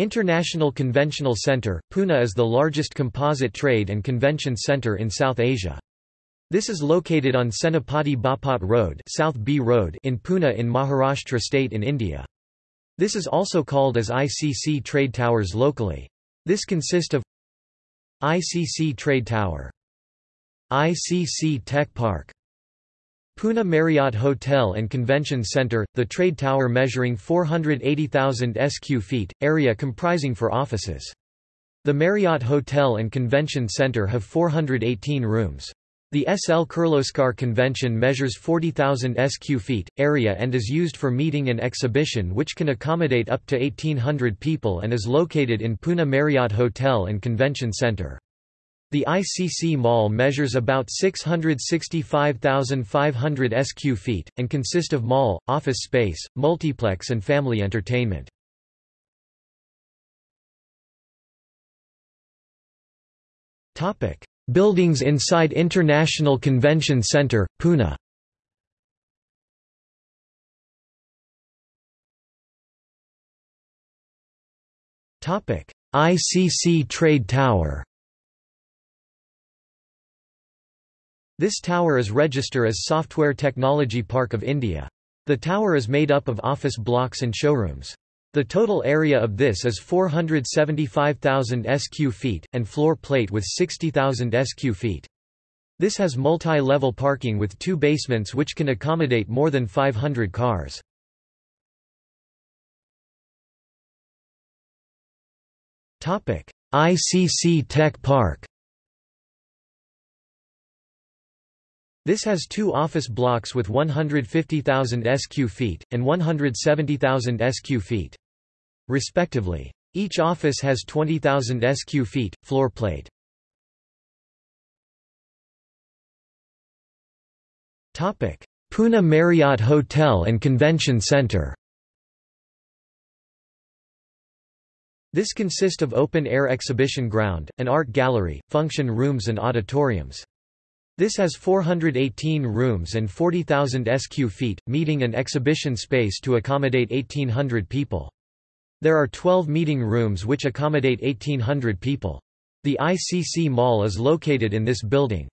International Conventional Centre, Pune is the largest composite trade and convention centre in South Asia. This is located on Senapati Bapat Road, South B Road in Pune in Maharashtra state in India. This is also called as ICC Trade Towers locally. This consists of ICC Trade Tower, ICC Tech Park, Pune Marriott Hotel and Convention Center, the trade tower measuring 480,000 sq feet, area comprising for offices. The Marriott Hotel and Convention Center have 418 rooms. The SL Kirloskar Convention measures 40,000 sq feet, area and is used for meeting and exhibition which can accommodate up to 1,800 people and is located in Pune Marriott Hotel and Convention Center. The ICC Mall measures about 665,500 sq feet, and consist of mall, office space, multiplex and family entertainment. Buildings inside International Convention Centre, Pune. ICC Trade Tower This tower is register as Software Technology Park of India. The tower is made up of office blocks and showrooms. The total area of this is 475,000 sq feet, and floor plate with 60,000 sq feet. This has multi-level parking with two basements which can accommodate more than 500 cars. ICC Tech Park This has two office blocks with 150,000 sq feet, and 170,000 sq feet. Respectively. Each office has 20,000 sq feet, floor plate. Pune Marriott Hotel and Convention Centre This consists of open-air exhibition ground, an art gallery, function rooms and auditoriums. This has 418 rooms and 40,000 sq feet, meeting and exhibition space to accommodate 1,800 people. There are 12 meeting rooms which accommodate 1,800 people. The ICC Mall is located in this building.